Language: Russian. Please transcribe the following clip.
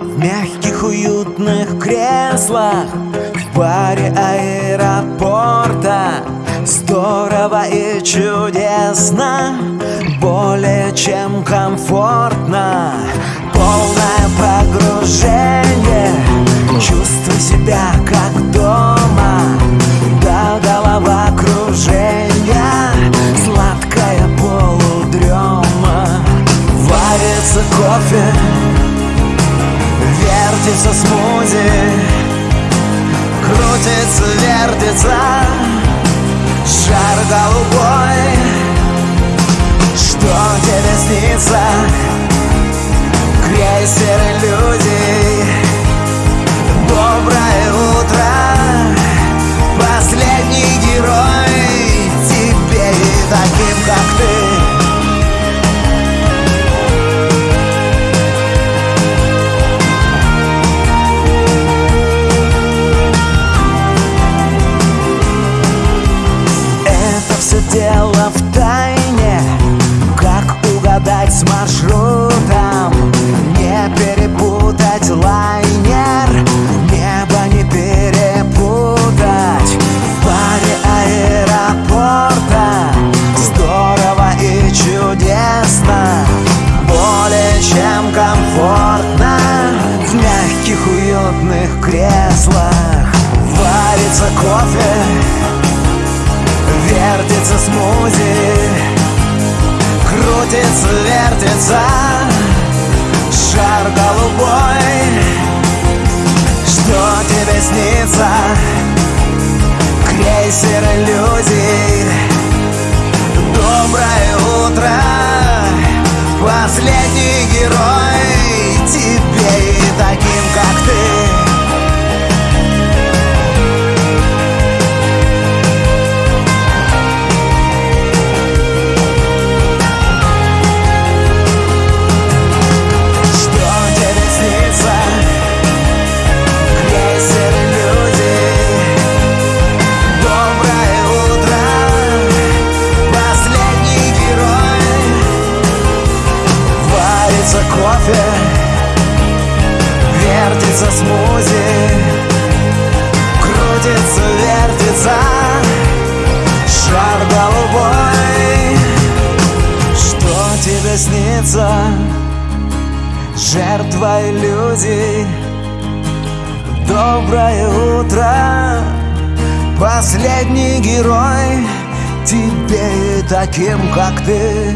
В мягких уютных креслах В баре аэропорта Здорово и чудесно Более чем комфортно. Полное погружение. Варится кофе Вертится смузи Крутится, вертится Шар голубой Что тебе снится? Варится кофе Вертится смузи Крутится, вертится Шар голубой Что тебе снится? Крейсер иллюзий кофе Вертится смузи Крутится, вертится Шар голубой. Что тебе снится? Жертва иллюзий. Доброе утро Последний герой Тебе таким, как ты